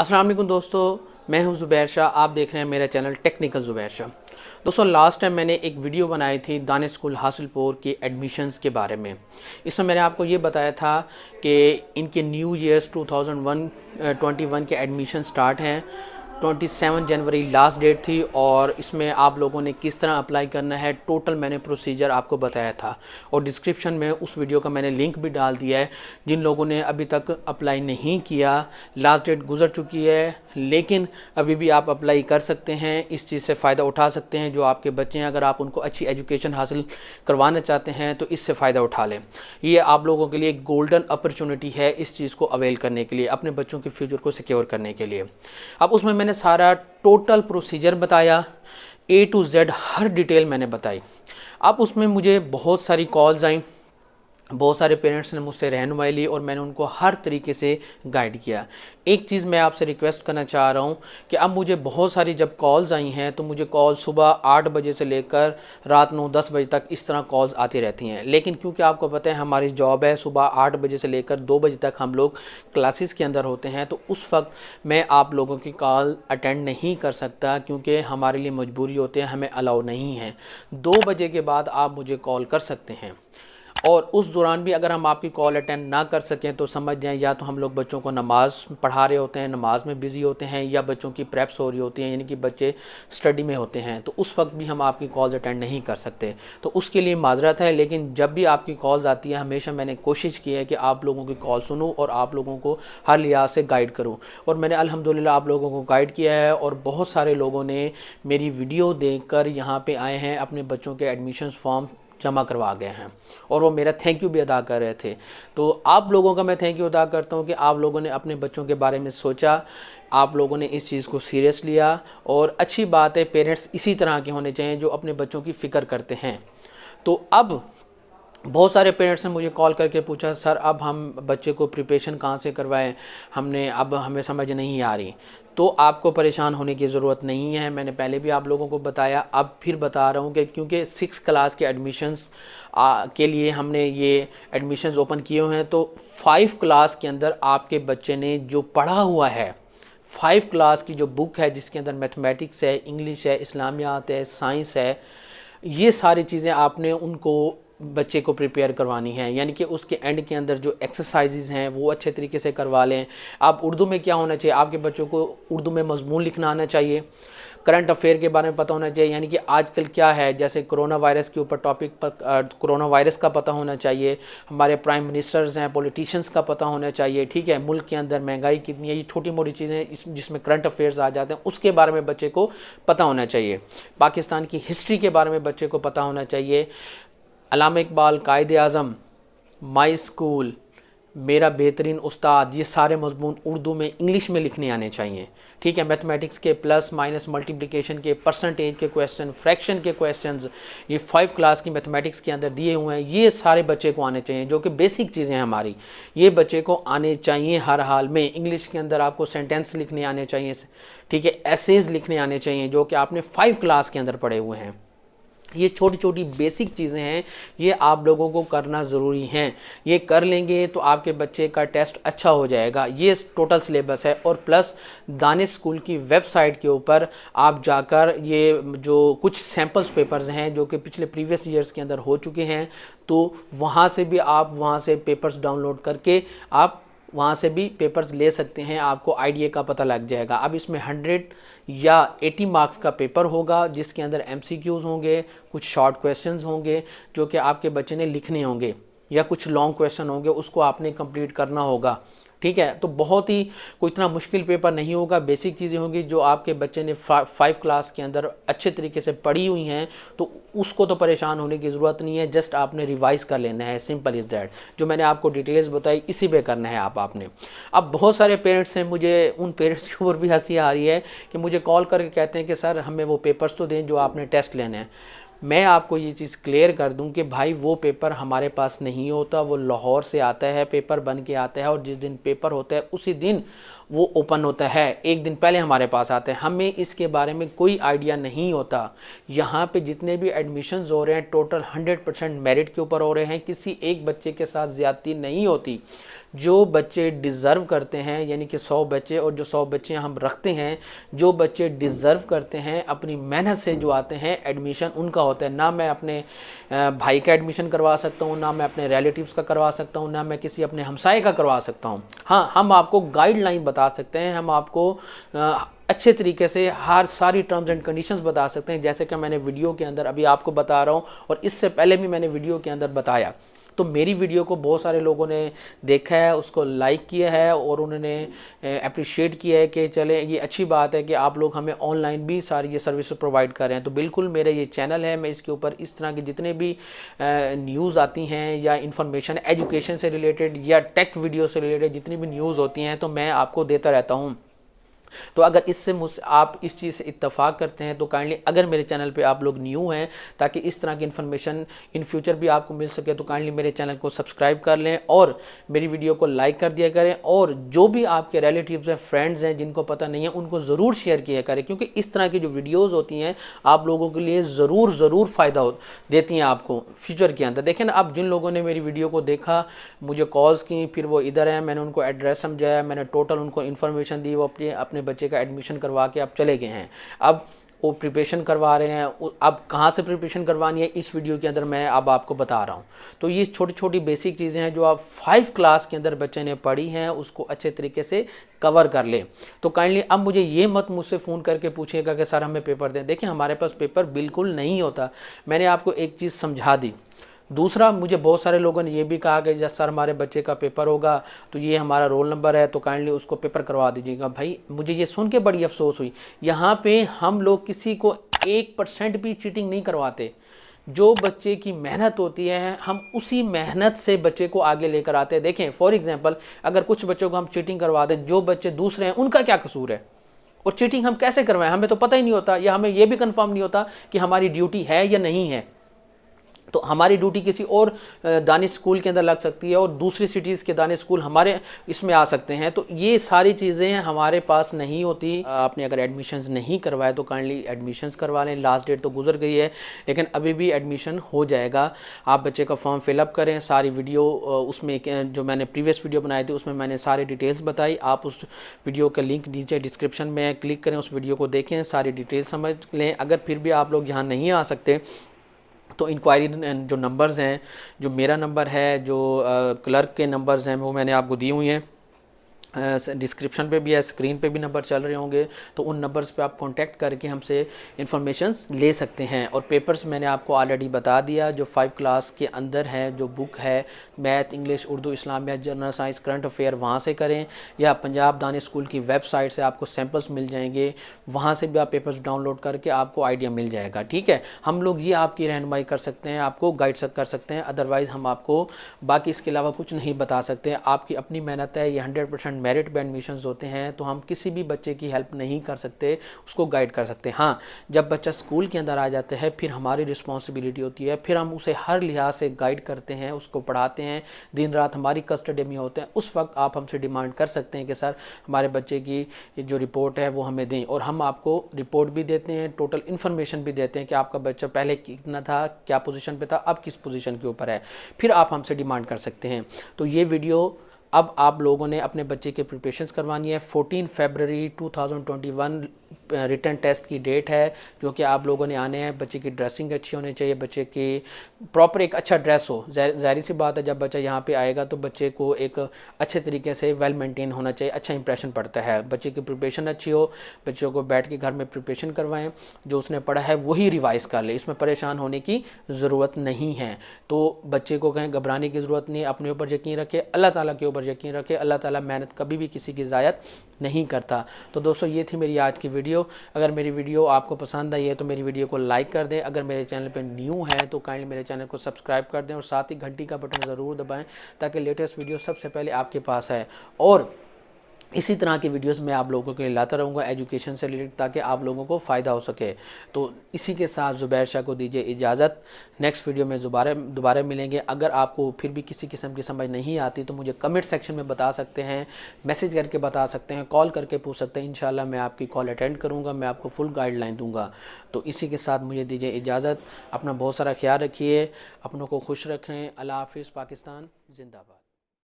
السلام علیکم دوستو، میں ہوں زبیر شاہ، آپ دیکھ رہے ہیں میرا چینل ٹیکنیکل زبیر شاہ۔ دوستو لاسٹ ٹائم میں نے ایک ویڈیو بنائی تھی دانے اسکول حاصل پور کے ایڈمیشنز کے بارے میں۔ اس میں میں نے آپ کو یہ بتایا تھا کہ ان کے new years two thousand one twenty one کے ایڈمیشن سٹارٹ ہیں۔ Twenty seven January last date تھی اور اس میں آپ لوگوں نے کس طرح اپلائی کرنا ہے ٹوٹل میں نے پروسیجر آپ کو بتایا تھا اور ڈسکرپشن میں اس ویڈیو کا میں نے لنک بھی ڈال دیا ہے۔ جن لوگوں نے ابھی تک اپلائی نہیں کیا لاسٹ ڈیٹ گزر چکی ہے۔ لیکن ابھی بھی آپ اپلائی کر سکتے ہیں، اس چیز سے فائدہ اٹھا سکتے ہیں جو آپ کے بچے ہیں۔ اگر آپ ان کو اچھی ایجوکیشن حاصل کروانا چاہتے ہیں تو اس سے فائدہ اٹھا لیں۔ یہ آپ لوگوں کے لیے ایک گولڈن اپرچونٹی ہے اس چیز کو اویل کرنے کے لیے، اپنے بچوں کے فیوچر کو سیکیور کرنے کے لیے۔ اب اس میں میں نے سارا ٹوٹل پروسیجر بتایا اے ٹو زیڈ ہر ڈیٹیل میں نے بتائی۔ اب اس میں مجھے بہت ساری کالز آئیں۔ بہت سارے پیرنٹس نے مجھ سے رہنمائی لی اور میں نے ان کو ہر طریقے سے گائیڈ کیا۔ ایک چیز میں آپ سے ریکویسٹ کرنا چاہ رہا ہوں کہ اب مجھے بہت ساری جب کالز آئی ہیں تو مجھے کال صبح آٹھ بجے سے لے کر رات نو دس بجے تک اس طرح کالز آتی رہتی ہیں۔ لیکن کیونکہ آپ کو پتہ ہے ہماری جاب ہے صبح آٹھ بجے سے لے کر دو بجے تک ہم لوگ کلاسز کے اندر ہوتے ہیں تو اس وقت میں آپ لوگوں کی کال اٹینڈ نہیں کر سکتا کیونکہ ہمارے لیے مجبوری ہوتے ہیں، ہمیں الاؤ نہیں ہے۔ دو بجے کے بعد آپ مجھے کال کر سکتے ہیں۔ اور اس دوران بھی اگر ہم آپ کی کال اٹینڈ نہ کر سکیں تو سمجھ جائیں یا تو ہم لوگ بچوں کو نماز پڑھا رہے ہوتے ہیں، نماز میں بزی ہوتے ہیں یا بچوں کی پریپس ہو رہی ہوتی ہیں یعنی کہ بچے سٹڈی میں ہوتے ہیں، تو اس وقت بھی ہم آپ کی کالز اٹینڈ نہیں کر سکتے۔ تو اس کے لیے معذرت ہے، لیکن جب بھی آپ کی کالز آتی ہیں، ہمیشہ میں نے کوشش کی ہے کہ آپ لوگوں کی کال سنوں اور آپ لوگوں کو ہر لحاظ سے گائیڈ کروں۔ اور میں نے الحمدللہ آپ لوگوں کو گائیڈ کیا ہے اور بہت سارے لوگوں نے میری ویڈیو دیکھ کر یہاں پہ آئے ہیں، اپنے بچوں کے ایڈمیشنز فارم جمع کروا گئے ہیں اور وہ میرا تھینک یو بھی ادا کر رہے تھے۔ تو آپ لوگوں کا میں تھینک یو ادا کرتا ہوں کہ آپ لوگوں نے اپنے بچوں کے بارے میں سوچا، آپ لوگوں نے اس چیز کو سیریس لیا اور اچھی بات ہے پیرنٹس اسی طرح کے ہونے چاہیے جو اپنے بچوں کی فکر کرتے ہیں۔ تو اب بہت سارے پیرنٹس نے مجھے کال کر کے پوچھا سر اب ہم بچے کو پریپیشن کہاں سے کروائیں؟ ہم نے، اب ہمیں سمجھ نہیں آ رہی۔ تو آپ کو پریشان ہونے کی ضرورت نہیں ہے۔ میں نے پہلے بھی آپ لوگوں کو بتایا، اب پھر بتا رہا ہوں کہ کیونکہ سکس کلاس کے ایڈمیشنز کے لیے ہم نے یہ ایڈمیشنز اوپن کیے ہوئے ہیں۔ تو فائیو کلاس کے اندر آپ کے بچے نے جو پڑھا ہوا ہے فائیو کلاس کی جو بک ہے، جس کے اندر میتھمیٹکس ہے انگلش ہے، اسلامیات ہے سائنس ہے، یہ ساری چیزیں آپ نے ان کو بچے کو پریپیئر کروانی ہے یعنی کہ اس کے اینڈ کے اندر جو ایکسرسائزز ہیں، وہ اچھے طریقے سے کروا لیں۔ آپ اردو میں کیا ہونا چاہیے؟ آپ کے بچوں کو اردو میں مضمون لکھنا آنا چاہیے۔ کرنٹ افیئر کے بارے میں پتہ ہونا چاہیے۔ یعنی کہ آج کل کیا ہے؟ جیسے کرونا وائرس کے اوپر ٹاپک کرونا وائرس کا پتہ ہونا چاہیے۔ ہمارے پرائم منسٹرز ہیں پولیٹیشنز کا پتہ ہونا چاہیے۔ ٹھیک ہے، ملک کے اندر مہنگائی کتنی ہے، یہ چھوٹی موٹی چیزیں جس میں کرنٹ افیئرز آ جاتے ہیں، اس کے بارے میں بچے کو پتہ ہونا چاہیے۔ پاکستان کی ہسٹری کے بارے میں بچے کو پتہ ہونا چاہیے۔ علامہ اقبال، قائد اعظم، مائی اسکول میرا بہترین استاد، یہ سارے مضمون اردو میں انگلش میں لکھنے آنے چاہیے۔ ٹھیک ہے میتھمیٹکس کے پلس مائنس ملٹیپلیکیشن کے پرسنٹیج کے کویسچن فریکشن کے کویسچنز یہ فائیو کلاس کی میتھمیٹکس کے اندر دیے ہوئے ہیں۔ یہ سارے بچے کو آنے چاہیے، جو کہ بیسک چیزیں ہیں ہماری۔ یہ بچے کو آنے چاہیے ہر حال میں۔ انگلش کے اندر آپ کو سینٹینس لکھنے آنے چاہیے۔ ٹھیک ہے ایسیز لکھنے آنے چاہیے، جو کہ آپ نے فائیو کلاس کے اندر پڑھے ہوئے ہیں۔ یہ چھوٹی چھوٹی بیسک چیزیں ہیں، یہ آپ لوگوں کو کرنا ضروری ہیں۔ یہ کر لیں گے تو آپ کے بچے کا ٹیسٹ اچھا ہو جائے گا۔ یہ ٹوٹل سلیبس ہے اور پلس دانش اسکول کی ویب سائٹ کے اوپر آپ جا کر یہ جو کچھ سیمپلز پیپرز ہیں جو کہ پچھلے پریویس ایئرز کے اندر ہو چکے ہیں، تو وہاں سے بھی آپ وہاں سے پیپرز ڈاؤن لوڈ کر کے آپ وہاں سے بھی پیپرز لے سکتے ہیں۔ آپ کو آئیڈیا کا پتہ لگ جائے گا۔ اب اس میں ہنڈریڈ یا ایٹی مارکس کا پیپر ہوگا، جس کے اندر ایم سی کیوز ہوں گے، کچھ شارٹ کویسچنز ہوں گے، جو کہ آپ کے بچے نے لکھنے ہوں گے یا کچھ لانگ کویسچن ہوں گے، اس کو آپ نے کمپلیٹ کرنا ہوگا۔ ٹھیک ہے؟ تو بہت ہی کوئی اتنا مشکل پیپر نہیں ہوگا۔ بیسک چیزیں ہوں گی جو آپ کے بچے نے فائیو کلاس کے اندر اچھے طریقے سے پڑھی ہوئی ہیں، تو اس کو تو پریشان ہونے کی ضرورت نہیں ہے۔ جسٹ آپ نے ریوائز کر لینا ہے۔ سمپل از دیٹ جو میں نے آپ کو ڈیٹیلز بتائی، اسی پہ کرنا ہے آپ آپ نے۔ اب بہت سارے پیرنٹس ہیں، مجھے ان پیرنٹس کے اوپر بھی ہنسی آ رہی ہے کہ مجھے کال کر کے کہتے ہیں کہ سر ہمیں وہ پیپرس تو دیں جو آپ نے ٹیسٹ لینے ہیں۔ میں آپ کو یہ چیز کلیئر کر دوں کہ بھائی وہ پیپر ہمارے پاس نہیں ہوتا، وہ لاہور سے آتا ہے پیپر بن کے آتا ہے اور جس دن پیپر ہوتا ہے، اسی دن وہ اوپن ہوتا ہے۔ ایک دن پہلے ہمارے پاس آتے ہیں ہمیں اس کے بارے میں کوئی آئیڈیا نہیں ہوتا۔ یہاں پہ جتنے بھی ایڈمیشنز ہو رہے ہیں ٹوٹل ہنڈریڈ پرسینٹ میرٹ کے اوپر ہو رہے ہیں۔ کسی ایک بچے کے ساتھ زیادتی نہیں ہوتی۔ جو بچے ڈیزرو کرتے ہیں یعنی کہ سو بچے اور جو سو بچے ہم رکھتے ہیں، جو بچے ڈیزرو کرتے ہیں، اپنی محنت سے جو آتے ہیں ایڈمیشن ان کا ہوتا ہے۔ نہ میں اپنے بھائی کا ایڈمیشن کروا سکتا ہوں، نہ میں اپنے ریلیٹیوز کا کروا سکتا ہوں، نہ میں کسی اپنے ہمسائے کا کروا سکتا ہوں۔ ہاں ہم آپ کو گائیڈ لائن بتا سکتے ہیں، ہم آپ کو اچھے طریقے سے ہر ساری ٹرمز اینڈ کنڈیشنز بتا سکتے ہیں۔ جیسے کہ میں نے ویڈیو کے اندر ابھی آپ کو بتا رہا ہوں اور اس سے پہلے بھی میں نے ویڈیو کے اندر بتایا۔ تو میری ویڈیو کو بہت سارے لوگوں نے دیکھا ہے، اس کو لائک کیا ہے اور انہوں نے اپریشیٹ کیا ہے کہ چلے یہ اچھی بات ہے کہ آپ لوگ ہمیں آن لائن بھی ساری یہ سروس پرووائڈ کر رہے ہیں۔ تو بالکل میرا یہ چینل ہے، میں اس کے اوپر اس طرح کی جتنے بھی نیوز آتی ہیں یا انفارمیشن ایجوکیشن سے ریلیٹڈ یا ٹیک ویڈیو سے ریلیٹڈ جتنی بھی نیوز ہوتی ہیں، تو میں آپ کو دیتا رہتا ہوں۔ تو اگر اس سے آپ اس چیز سے اتفاق کرتے ہیں تو کائنڈلی اگر میرے چینل پہ آپ لوگ نیو ہیں تاکہ اس طرح کی انفارمیشن ان فیوچر بھی آپ کو مل سکے تو کائنڈلی میرے چینل کو سبسکرائب کر لیں اور میری ویڈیو کو لائک کر دیا کریں اور جو بھی آپ کے ریلیٹیوز ہیں فرینڈز ہیں، جن کو پتہ نہیں ہے، ان کو ضرور شیئر کیا کریں کیونکہ اس طرح کی جو ویڈیوز ہوتی ہیں آپ لوگوں کے لیے ضرور ضرور فائدہ دیتی ہیں آپ کو فیوچر کے اندر۔ دیکھیں نا، اب جن لوگوں نے میری ویڈیو کو دیکھا، مجھے کالز کی، پھر وہ ادھر ہیں، میں نے ان کو ایڈریس سمجھایا، میں نے ٹوٹل ان کو انفارمیشن دی، وہ اپنے اپنے اپنے بچے کا ایڈمیشن کروا کے اب چلے گئے ہیں۔ اب وہ پریپیشن کروا رہے ہیں۔ اب کہاں سے پریپیشن کروانی ہے؟ اس ویڈیو کے اندر میں اب آپ کو بتا رہا ہوں۔ تو یہ چھوٹی چھوٹی بیسک چیزیں ہیں جو آپ فائیو کلاس کے اندر بچے نے پڑھی ہیں، اس کو اچھے طریقے سے کور کر لیں۔ تو کائنڈلی اب مجھے یہ مت مجھ سے فون کر کے پوچھیں گا کہ سر ہمیں پیپر دیں۔ دیکھیں ہمارے پاس پیپر بالکل نہیں ہوتا۔ میں نے آپ کو ایک چیز سمجھا دی۔ دوسرا، مجھے بہت سارے لوگوں نے یہ بھی کہا کہ جب سر ہمارے بچے کا پیپر ہوگا تو یہ ہمارا رول نمبر ہے، تو کائنڈلی اس کو پیپر کروا دیجیے گا۔ بھائی، مجھے یہ سن کے بڑی افسوس ہوئی۔ یہاں پہ ہم لوگ کسی کو ایک پرسنٹ بھی چیٹنگ نہیں کرواتے۔ جو بچے کی محنت ہوتی ہے، ہم اسی محنت سے بچے کو آگے لے کر آتے۔ ہیں دیکھیں فور ایگزامپل اگر کچھ بچوں کو ہم چیٹنگ کروا دیں، جو بچے دوسرے ہیں، ان کا کیا قصور ہے؟ اور چیٹنگ ہم کیسے کروائیں؟ ہمیں تو پتہ ہی نہیں ہوتا، یا ہمیں یہ بھی کنفرم نہیں ہوتا کہ ہماری ڈیوٹی ہے یا نہیں ہے۔ تو ہماری ڈیوٹی کسی اور دانش اسکول کے اندر لگ سکتی ہے اور دوسری سٹیز کے دانش اسکول ہمارے اس میں آ سکتے ہیں۔ تو یہ ساری چیزیں ہمارے پاس نہیں ہوتی۔ آپ نے اگر ایڈمیشنز نہیں کروائے تو کائنڈلی ایڈمیشنز کروا لیں۔ لاسٹ ڈیٹ تو گزر گئی ہے، لیکن ابھی بھی ایڈمیشن ہو جائے گا۔ آپ بچے کا فارم فل اپ کریں، ساری ویڈیو اس میں جو میں نے پریویس ویڈیو بنائی تھی، اس میں میں نے ساری ڈیٹیلز بتائی۔ آپ اس ویڈیو کا لنک نیچے ڈسکرپشن میں کلک کریں، اس ویڈیو کو دیکھیں، ساری ڈیٹیل سمجھ لیں۔ اگر پھر بھی آپ لوگ یہاں نہیں آ سکتے تو انکوائری جو نمبرز ہیں، جو میرا نمبر ہے، جو کلرک کے نمبرز ہیں، وہ میں نے آپ کو دی ہوئی ہیں۔ ڈسکرپشن پہ بھی ہے اسکرین پہ بھی نمبر چل رہے ہوں گے، تو ان نمبرز پہ آپ کانٹیکٹ کر کے ہم سے انفارمیشنز لے سکتے ہیں۔ اور پیپرز میں نے آپ کو آلریڈی بتا دیا، جو فائیو کلاس کے اندر ہے جو بک ہے میتھ انگلش اردو، اسلامیہ جنرل سائنس کرنٹ افیئر وہاں سے کریں۔ یا پنجاب دانی اسکول کی ویب سائٹ سے آپ کو سیمپلز مل جائیں گے، وہاں سے بھی آپ پیپرز ڈاؤن لوڈ کر کے آپ کو آئیڈیا مل جائے گا۔ ٹھیک ہے؟ ہم لوگ یہ آپ کی رہنمائی کر سکتے ہیں، آپ کو گائڈ کر سکتے ہیں۔ ادروائز ہم آپ کو باقی اس کے علاوہ کچھ نہیں بتا سکتے۔ آپ کی اپنی محنت ہے، یہ ہنڈریڈ پرسینٹ میرٹ پہ ایڈمیشنز ہوتے ہیں تو ہم کسی بھی بچے کی ہیلپ نہیں کر سکتے، اس کو گائیڈ کر سکتے۔ ہاں جب بچہ سکول کے اندر آ جاتے ہیں پھر ہماری رسپانسبلٹی ہوتی ہے، پھر ہم اسے ہر لحاظ سے گائیڈ کرتے ہیں، اس کو پڑھاتے ہیں۔ دن رات ہماری کسٹڈی میں ہوتے ہیں اس وقت آپ ہم سے ڈیمانڈ کر سکتے ہیں کہ سر ہمارے بچے کی جو رپورٹ ہے وہ ہمیں دیں۔ اور ہم آپ کو رپورٹ بھی دیتے ہیں ٹوٹل انفارمیشن بھی دیتے ہیں کہ آپ کا بچہ پہلے کتنا تھا، کیا پوزیشن پہ تھا، اب کس پوزیشن کے اوپر ہے۔ پھر آپ ہم سے ڈیمانڈ کر سکتے ہیں۔ تو یہ ویڈیو اب آپ لوگوں نے اپنے بچے کے پریپریشنز کروانی ہے۔ فورٹین فیبرری 2021 ریٹن ٹیسٹ کی ڈیٹ ہے، جو کہ آپ لوگوں نے آنے ہیں۔ بچے کی ڈریسنگ اچھی ہونی چاہیے، بچے کی پراپر ایک اچھا ڈریس ہو۔ ظاہری سی بات ہے، جب بچہ یہاں پہ آئے گا تو بچے کو ایک اچھے طریقے سے ویل مینٹین ہونا چاہیے اچھا امپریشن پڑتا ہے۔ بچے کی پریپریشن اچھی ہو، بچوں کو بیٹھ کے گھر میں پریپریشن کروائیں۔ جو اس نے پڑھا ہے وہی ریوائز کر لے، اس میں پریشان ہونے کی ضرورت نہیں ہے۔ تو بچے کو کہیں گھبرانے کی ضرورت نہیں، اپنے اوپر یقین رکھے، اللہ تعالیٰ کے اوپر یقین رکھے۔ اللہ تعالیٰ محنت کبھی بھی کسی کی ضائع نہیں کرتا۔ تو دوستو، یہ تھی میری آج کی ویڈیو ویڈیو اگر میری ویڈیو آپ کو پسند آئی ہے تو میری ویڈیو کو لائک کر دیں۔ اگر میرے چینل پہ نیو ہے تو کائنڈلی میرے چینل کو سبسکرائب کر دیں اور ساتھ ہی گھنٹی کا بٹن ضرور دبائیں تاکہ لیٹسٹ ویڈیو سب سے پہلے آپ کے پاس ہے اور اسی طرح کی ویڈیوز میں آپ لوگوں کے لیے لاتا رہوں گا ایجوکیشن سے ریلیٹڈ تاکہ آپ لوگوں کو فائدہ ہو سکے۔ تو اسی کے ساتھ زبیر شاہ کو دیجیے اجازت۔ نیکسٹ ویڈیو میں دوبارہ دوبارہ ملیں گے۔ اگر آپ کو پھر بھی کسی قسم کی سمجھ نہیں آتی تو مجھے کمنٹ سیکشن میں بتا سکتے ہیں میسیج کر کے بتا سکتے ہیں کال کر کے پوچھ سکتے ہیں۔ انشاءاللہ میں آپ کی کال اٹینڈ کروں گا، میں آپ کو فل گائیڈ لائن دوں گا۔ تو اسی کے ساتھ مجھے دیجیے اجازت۔ اپنا بہت سارا خیال رکھیے، اپنوں کو خوش رکھیں۔ اللہ حافظ، پاکستان، زندہ باد۔